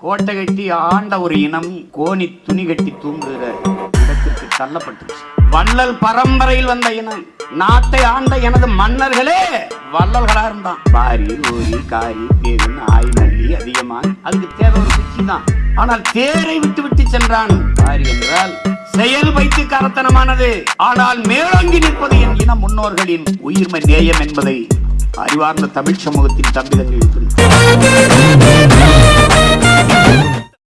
கோட்டை கட்டி ஆண்ட ஒரு இனம் கோணி துணி கட்டி தூங்குகிற இடத்திற்கு தள்ளப்பட்டுச்சு. வள்ளல் பரம்பரையில் வந்த இனம் நாட்டை ஆண்ட எனது மன்னர்களே வள்ளல்களா இருந்தான். பாரி ஓரி காரி தேவன் ஆய் நல்லி அதிகமான் அதுக்கு தேவை ஒரு குச்சி தான். ஆனால் தேரை விட்டு விட்டு சென்றான் பாரி என்றால் செயல் வைத்து கரத்தனமானது ஆனால் மேலோங்கி நிற்பது என் இன முன்னோர்களின் உயிர்மை நேயம் என்பதை அறிவார்ந்த தமிழ் சமூகத்தின் தம்பிதங்கள்